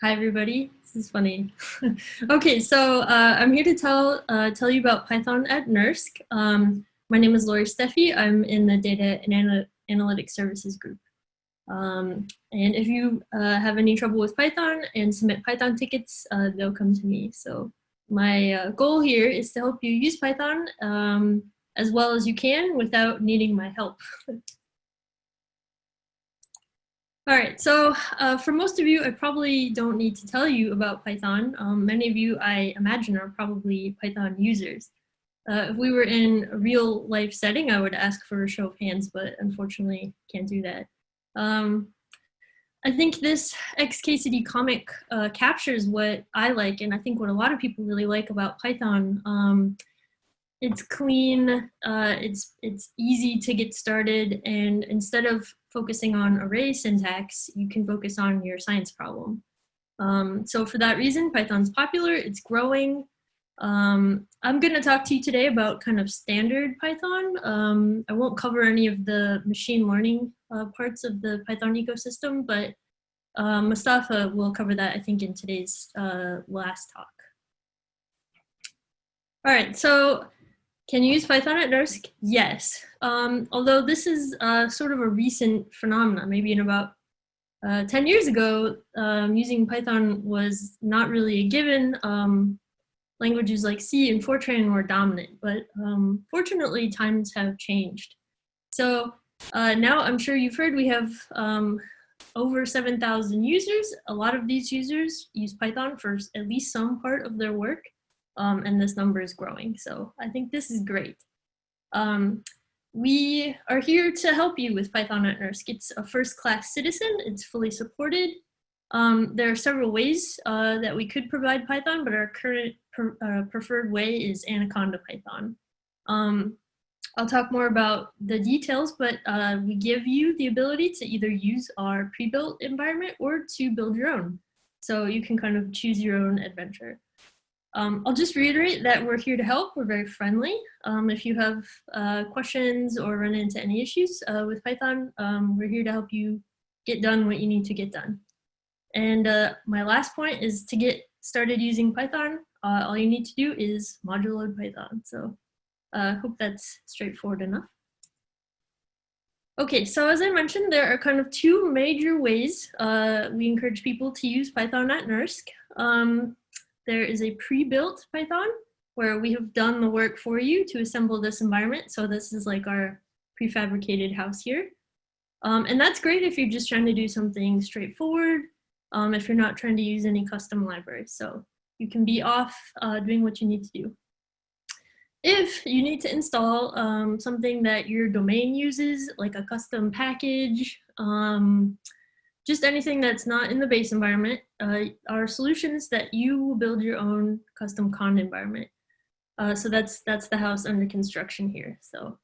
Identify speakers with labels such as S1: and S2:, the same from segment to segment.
S1: Hi, everybody. This is funny. okay, so uh, I'm here to tell uh, tell you about Python at NERSC. Um, my name is Laurie Stephey. I'm in the Data and Analytics Services group. Um, and if you uh, have any trouble with Python and submit Python tickets, uh, they'll come to me. So my uh, goal here is to help you use Python um, as well as you can without needing my help. All right, so uh, for most of you, I probably don't need to tell you about Python. Um, many of you, I imagine, are probably Python users. Uh, if we were in a real life setting, I would ask for a show of hands, but unfortunately can't do that. Um, I think this XKCD comic uh, captures what I like, and I think what a lot of people really like about Python. Um, it's clean, uh, it's, it's easy to get started, and instead of focusing on array syntax, you can focus on your science problem. Um, so for that reason, Python's popular, it's growing. Um, I'm gonna talk to you today about kind of standard Python. Um, I won't cover any of the machine learning uh, parts of the Python ecosystem, but uh, Mustafa will cover that, I think, in today's uh, last talk. All right, so can you use Python at NERSC? Yes. Um, although this is uh, sort of a recent phenomenon, maybe in about uh, 10 years ago, um, using Python was not really a given. Um, languages like C and Fortran were dominant, but um, fortunately times have changed. So uh, now I'm sure you've heard we have um, over 7,000 users. A lot of these users use Python for at least some part of their work um, and this number is growing. So I think this is great. Um, we are here to help you with Python at NERSC. It's a first-class citizen. It's fully supported. Um, there are several ways uh, that we could provide Python, but our current per, uh, preferred way is Anaconda Python. Um, I'll talk more about the details, but uh, we give you the ability to either use our pre-built environment or to build your own. So you can kind of choose your own adventure. Um, I'll just reiterate that we're here to help. We're very friendly. Um, if you have uh, questions or run into any issues uh, with Python, um, we're here to help you get done what you need to get done. And uh, my last point is to get started using Python, uh, all you need to do is module load Python. So I uh, hope that's straightforward enough. Okay, so as I mentioned, there are kind of two major ways uh, we encourage people to use Python at NERSC. Um, there is a pre-built Python where we have done the work for you to assemble this environment. So this is like our prefabricated house here. Um, and that's great if you're just trying to do something straightforward, um, if you're not trying to use any custom libraries. So you can be off uh, doing what you need to do. If you need to install um, something that your domain uses, like a custom package, um, just anything that's not in the base environment uh, are solutions that you build your own custom con environment. Uh, so that's that's the house under construction here. So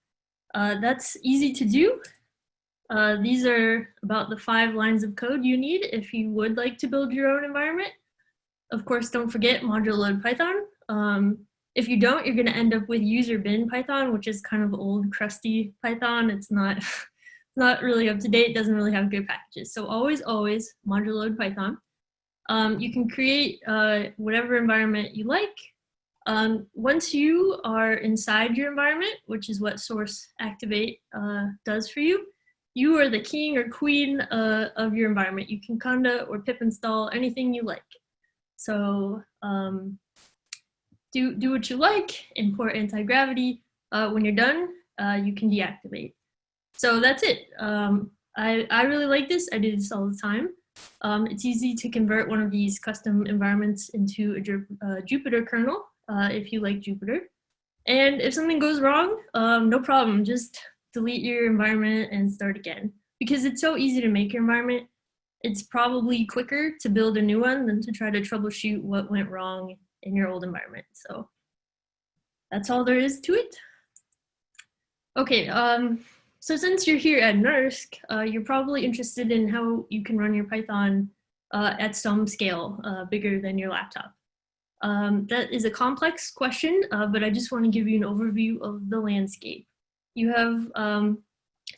S1: uh, that's easy to do. Uh, these are about the five lines of code you need if you would like to build your own environment. Of course, don't forget module load Python. Um, if you don't, you're going to end up with user bin Python, which is kind of old, crusty Python. It's not not really up to date, doesn't really have good packages. So always, always module load Python. Um, you can create uh, whatever environment you like. Um, once you are inside your environment, which is what source activate uh, does for you, you are the king or queen uh, of your environment. You can conda or pip install anything you like. So um, do, do what you like, import anti-gravity. Uh, when you're done, uh, you can deactivate. So that's it. Um, I, I really like this. I do this all the time. Um, it's easy to convert one of these custom environments into a uh, Jupyter kernel uh, if you like Jupyter. And if something goes wrong, um, no problem. Just delete your environment and start again. Because it's so easy to make your environment, it's probably quicker to build a new one than to try to troubleshoot what went wrong in your old environment. So that's all there is to it. Okay, um, so since you're here at NERSC, uh, you're probably interested in how you can run your Python uh, at some scale uh, bigger than your laptop. Um, that is a complex question, uh, but I just want to give you an overview of the landscape. You have um,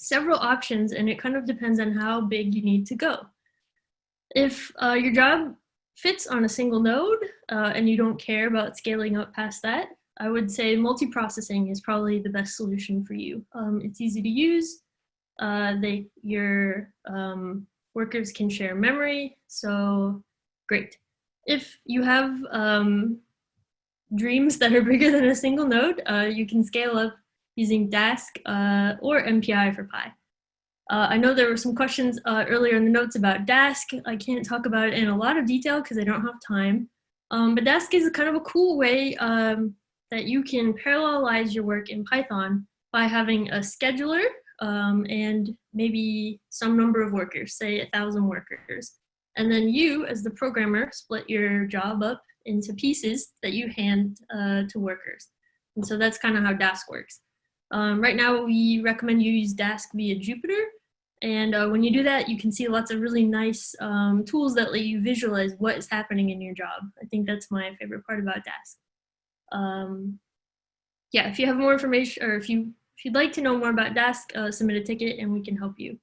S1: several options and it kind of depends on how big you need to go. If uh, your job fits on a single node uh, and you don't care about scaling up past that, I would say multiprocessing is probably the best solution for you. Um, it's easy to use. Uh, they, your um, workers can share memory, so great. If you have um, dreams that are bigger than a single node, uh, you can scale up using Dask uh, or MPI for Py. Uh, I know there were some questions uh, earlier in the notes about Dask. I can't talk about it in a lot of detail because I don't have time. Um, but Dask is kind of a cool way um, that you can parallelize your work in Python by having a scheduler um, and maybe some number of workers, say a thousand workers. And then you, as the programmer, split your job up into pieces that you hand uh, to workers. And so that's kind of how Dask works. Um, right now, we recommend you use Dask via Jupyter. And uh, when you do that, you can see lots of really nice um, tools that let you visualize what is happening in your job. I think that's my favorite part about Dask. Um, yeah, if you have more information or if you if you'd like to know more about Dask, uh, submit a ticket and we can help you.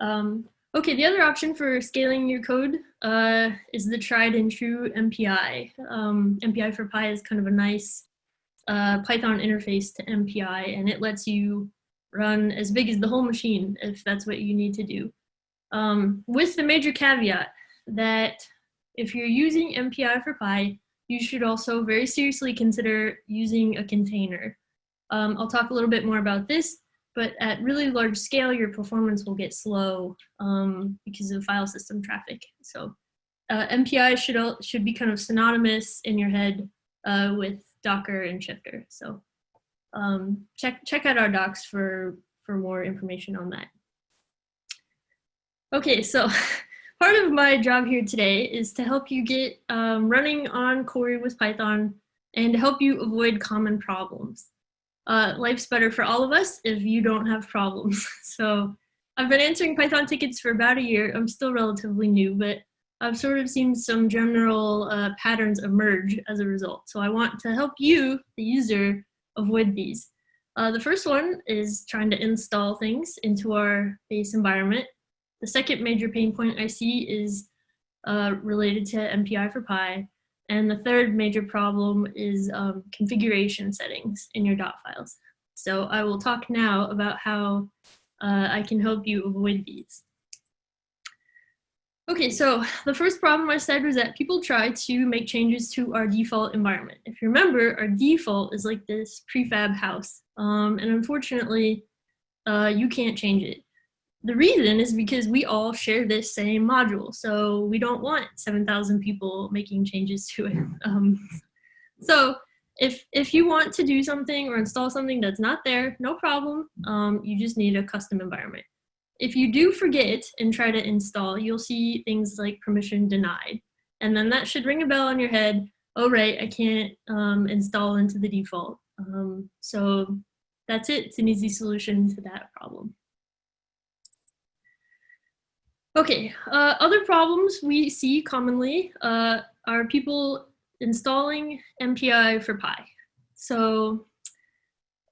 S1: Um, okay, the other option for scaling your code uh, is the tried and true MPI. Um, MPI for Py is kind of a nice uh, Python interface to MPI and it lets you run as big as the whole machine if that's what you need to do. Um, with the major caveat that if you're using MPI for Py, you should also very seriously consider using a container. Um, I'll talk a little bit more about this, but at really large scale, your performance will get slow um, because of file system traffic. So uh, MPI should, should be kind of synonymous in your head uh, with Docker and Shifter. So um, check, check out our docs for, for more information on that. Okay, so part of my job here today is to help you get um, running on Cori with Python and to help you avoid common problems. Uh, life's better for all of us if you don't have problems. so I've been answering Python tickets for about a year. I'm still relatively new, but I've sort of seen some general uh, patterns emerge as a result. So I want to help you, the user, avoid these. Uh, the first one is trying to install things into our base environment. The second major pain point I see is uh, related to MPI for Py. And the third major problem is um, configuration settings in your dot files. So I will talk now about how uh, I can help you avoid these. Okay, so the first problem I said was that people try to make changes to our default environment. If you remember, our default is like this prefab house. Um, and unfortunately, uh, you can't change it. The reason is because we all share this same module. So we don't want 7,000 people making changes to it. Um, so if, if you want to do something or install something that's not there, no problem. Um, you just need a custom environment. If you do forget and try to install, you'll see things like permission denied. And then that should ring a bell on your head. Oh, right, I can't um, install into the default. Um, so that's it. It's an easy solution to that problem. Okay, uh, other problems we see commonly uh, are people installing MPI for Py. So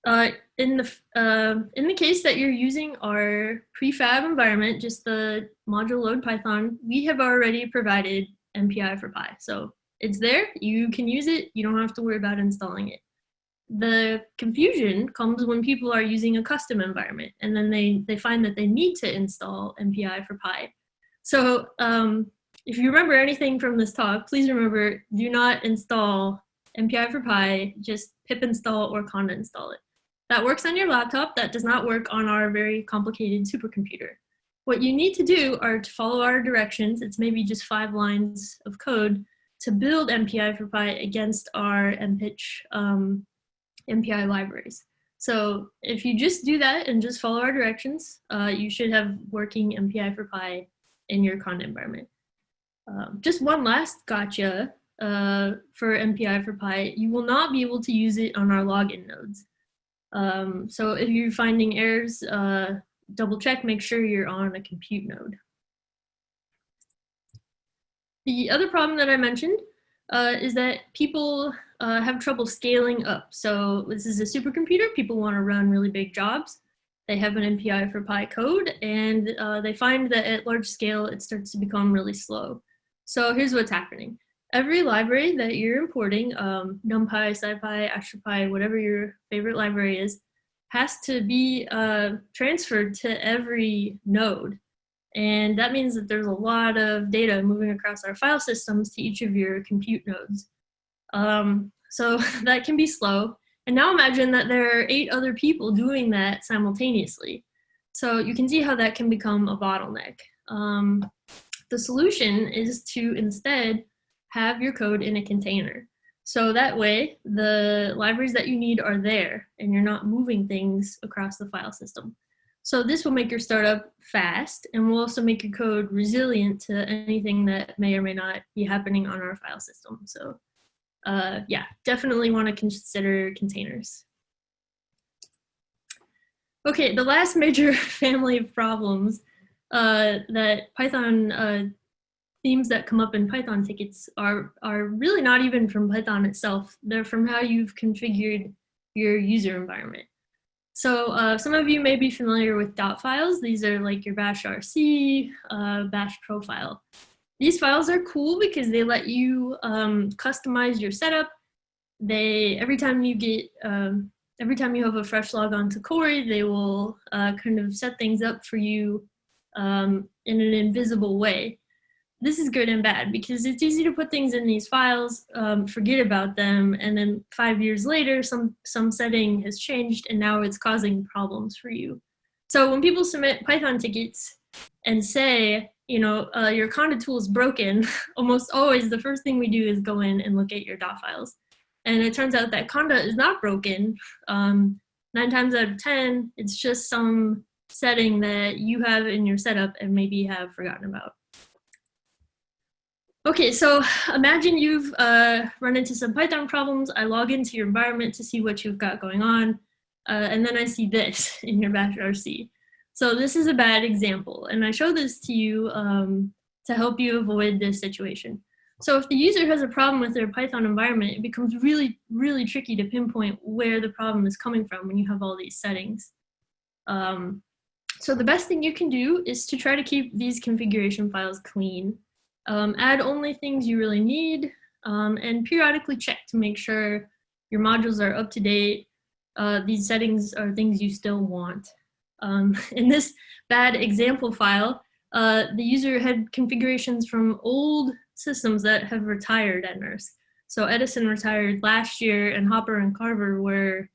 S1: uh, in the uh, in the case that you're using our prefab environment, just the module load Python, we have already provided MPI for Py. So it's there, you can use it, you don't have to worry about installing it. The confusion comes when people are using a custom environment and then they, they find that they need to install MPI for Py. So um, if you remember anything from this talk, please remember, do not install MPI for Py, just pip install or conda install it. That works on your laptop, that does not work on our very complicated supercomputer. What you need to do are to follow our directions, it's maybe just five lines of code, to build MPI for Py against our MPICH um, MPI libraries. So if you just do that and just follow our directions, uh, you should have working MPI for Py in your conda environment. Um, just one last gotcha uh, for MPI for Py, you will not be able to use it on our login nodes. Um, so if you're finding errors, uh, double check, make sure you're on a compute node. The other problem that I mentioned uh, is that people uh, have trouble scaling up. So this is a supercomputer, people want to run really big jobs. They have an MPI for Py code and uh, they find that at large scale it starts to become really slow. So here's what's happening. Every library that you're importing, um, NumPy, SciPy, AstroPy, whatever your favorite library is, has to be uh, transferred to every node. And that means that there's a lot of data moving across our file systems to each of your compute nodes. Um, so that can be slow. And now imagine that there are eight other people doing that simultaneously. So you can see how that can become a bottleneck. Um, the solution is to instead have your code in a container. So that way, the libraries that you need are there and you're not moving things across the file system. So this will make your startup fast and will also make your code resilient to anything that may or may not be happening on our file system. So uh, yeah, definitely want to consider containers. Okay, the last major family of problems uh, that Python uh, themes that come up in Python tickets are, are really not even from Python itself. They're from how you've configured your user environment. So uh, some of you may be familiar with dot files. These are like your bash RC, uh, bash profile. These files are cool because they let you um, customize your setup. They, every time you get, um, every time you have a fresh log on to Cori, they will uh, kind of set things up for you um, in an invisible way this is good and bad because it's easy to put things in these files, um, forget about them, and then five years later, some, some setting has changed and now it's causing problems for you. So when people submit Python tickets and say, you know, uh, your conda tool is broken, almost always the first thing we do is go in and look at your dot files. And it turns out that conda is not broken. Um, nine times out of 10, it's just some setting that you have in your setup and maybe have forgotten about. Okay, so imagine you've uh, run into some Python problems. I log into your environment to see what you've got going on. Uh, and then I see this in your bash RC. So this is a bad example. And I show this to you um, to help you avoid this situation. So if the user has a problem with their Python environment, it becomes really, really tricky to pinpoint where the problem is coming from when you have all these settings. Um, so the best thing you can do is to try to keep these configuration files clean. Um, add only things you really need um, and periodically check to make sure your modules are up to date. Uh, these settings are things you still want. Um, in this bad example file, uh, the user had configurations from old systems that have retired at NERSC. So Edison retired last year and Hopper and Carver were,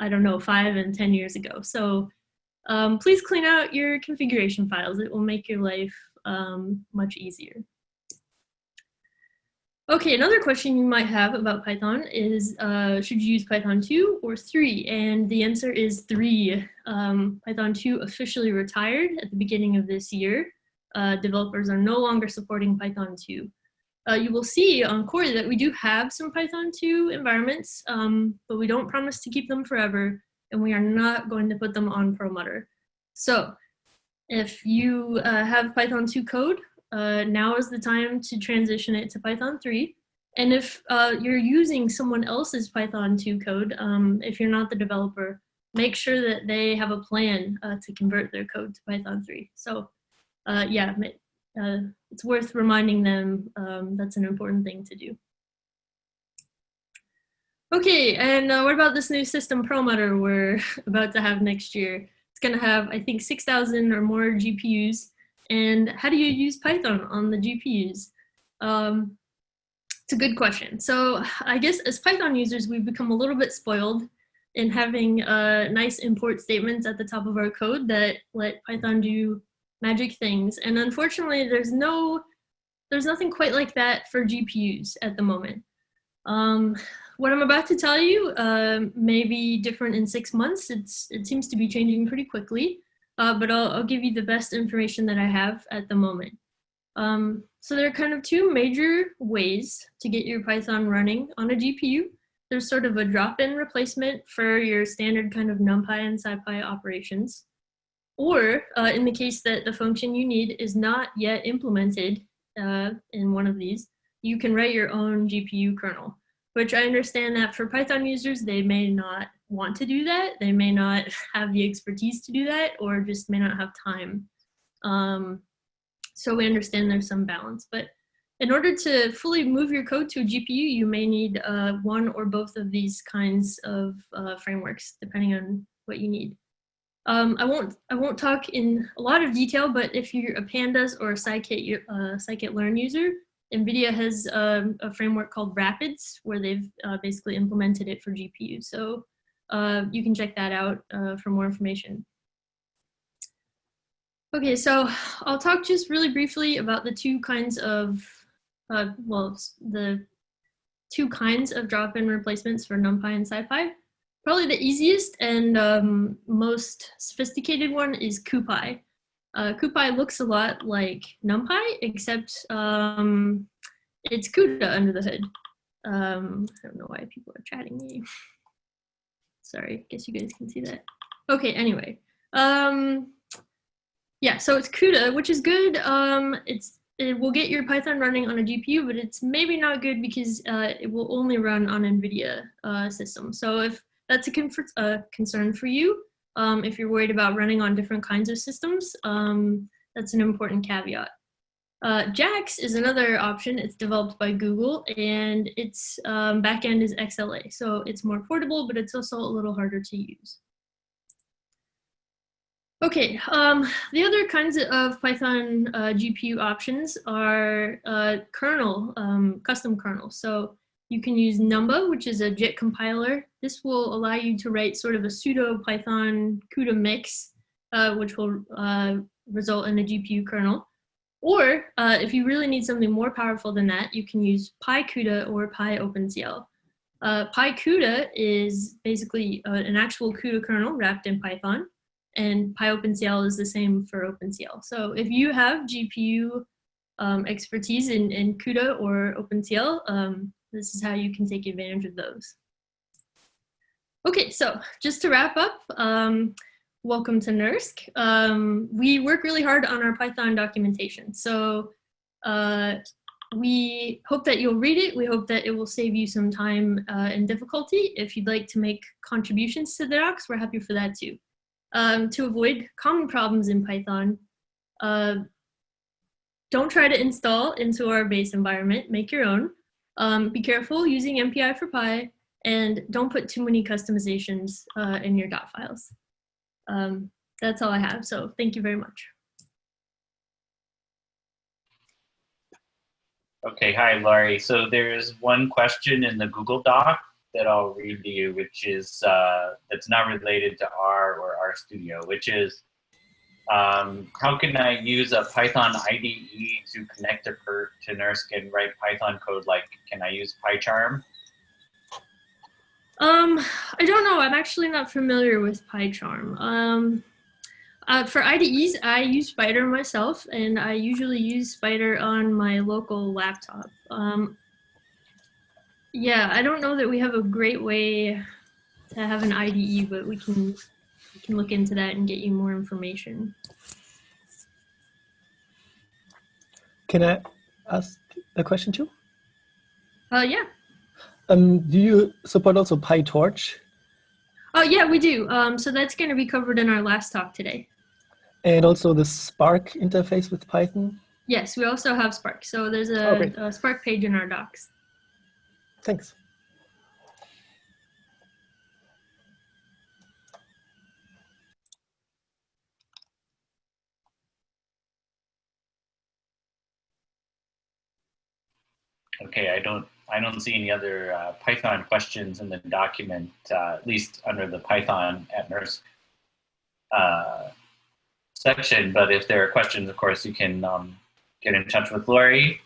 S1: I don't know, five and 10 years ago. So um, please clean out your configuration files. It will make your life um, much easier. Okay, another question you might have about Python is, uh, should you use Python 2 or 3? And the answer is 3. Um, Python 2 officially retired at the beginning of this year. Uh, developers are no longer supporting Python 2. Uh, you will see on Cori that we do have some Python 2 environments, um, but we don't promise to keep them forever, and we are not going to put them on Perlmutter. So if you uh, have Python 2 code, uh, now is the time to transition it to Python 3. And if uh, you're using someone else's Python 2 code, um, if you're not the developer, make sure that they have a plan uh, to convert their code to Python 3. So uh, yeah, uh, it's worth reminding them um, that's an important thing to do. Okay, and uh, what about this new system Perlmutter we're about to have next year? It's gonna have, I think, 6,000 or more GPUs and how do you use Python on the GPUs? Um, it's a good question. So I guess as Python users, we've become a little bit spoiled in having uh, nice import statements at the top of our code that let Python do magic things. And unfortunately, there's no, there's nothing quite like that for GPUs at the moment. Um, what I'm about to tell you uh, may be different in six months. It's, it seems to be changing pretty quickly uh, but I'll, I'll, give you the best information that I have at the moment. Um, so there are kind of two major ways to get your Python running on a GPU. There's sort of a drop-in replacement for your standard kind of NumPy and SciPy operations. Or uh, in the case that the function you need is not yet implemented uh, in one of these, you can write your own GPU kernel, which I understand that for Python users, they may not want to do that. They may not have the expertise to do that or just may not have time. Um, so we understand there's some balance, but in order to fully move your code to a GPU, you may need uh, one or both of these kinds of uh, frameworks, depending on what you need. Um, I won't I won't talk in a lot of detail, but if you're a Pandas or a Scikit, uh, Scikit-learn user, NVIDIA has um, a framework called Rapids, where they've uh, basically implemented it for GPU. So uh, you can check that out uh, for more information. Okay, so I'll talk just really briefly about the two kinds of, uh, well, the two kinds of drop-in replacements for NumPy and SciPy. Probably the easiest and um, most sophisticated one is CuPy. Uh, CuPy looks a lot like NumPy, except um, it's CUDA under the hood. Um, I don't know why people are chatting me. Sorry, guess you guys can see that. Okay, anyway. Um, yeah, so it's CUDA, which is good. Um, it's it will get your Python running on a GPU, but it's maybe not good because uh, it will only run on NVIDIA uh, system. So if that's a, a concern for you, um, if you're worried about running on different kinds of systems, um, that's an important caveat. Uh, JAX is another option. It's developed by Google and its um, backend is XLA. So it's more portable, but it's also a little harder to use. Okay, um, the other kinds of Python uh, GPU options are uh, kernel, um, custom kernels. So you can use Numba, which is a JIT compiler. This will allow you to write sort of a pseudo Python CUDA mix, uh, which will uh, result in a GPU kernel. Or uh, if you really need something more powerful than that, you can use PyCUDA or PyOpenCL. Uh, PyCUDA is basically uh, an actual CUDA kernel wrapped in Python and PyOpenCL is the same for OpenCL. So if you have GPU um, expertise in, in CUDA or OpenCL, um, this is how you can take advantage of those. Okay, so just to wrap up, um, welcome to NERSC. Um, we work really hard on our Python documentation. So uh, we hope that you'll read it. We hope that it will save you some time uh, and difficulty. If you'd like to make contributions to the docs, we're happy for that too um, to avoid common problems in Python, uh, don't try to install into our base environment, make your own. Um, be careful using MPI for Py, and don't put too many customizations uh, in your dot files. Um, that's all I have, so thank you very much.
S2: Okay, hi, Laurie. So there's one question in the Google Doc that I'll read to you, which is uh, that's not related to R or RStudio, which is um, how can I use a Python IDE to connect to, per, to NERSC and write Python code? Like, can I use PyCharm?
S1: Um, I don't know. I'm actually not familiar with PyCharm. Um, uh, for IDEs, I use Spyder myself, and I usually use Spyder on my local laptop. Um, yeah, I don't know that we have a great way to have an IDE, but we can can look into that and get you more information.
S3: Can I ask a question too?
S1: Uh, yeah.
S3: Um, do you support also PyTorch?
S1: Oh yeah, we do. Um, so that's going to be covered in our last talk today.
S3: And also the Spark interface with Python?
S1: Yes, we also have Spark. So there's a, oh, a Spark page in our docs.
S3: Thanks.
S2: Okay, I don't I don't see any other uh, Python questions in the document, uh, at least under the Python at NERSC uh, section. But if there are questions, of course, you can um, get in touch with Laurie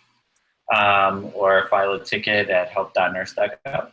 S2: um, or file a ticket at help.nersc.gov.